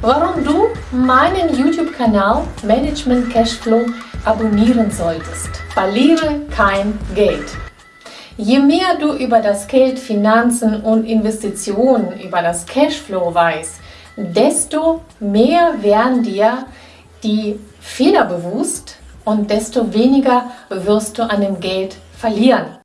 warum du meinen YouTube-Kanal Management Cashflow abonnieren solltest. Verliere kein Geld. Je mehr du über das Geld, Finanzen und Investitionen, über das Cashflow weißt, desto mehr werden dir die Fehler bewusst und desto weniger wirst du an dem Geld verlieren.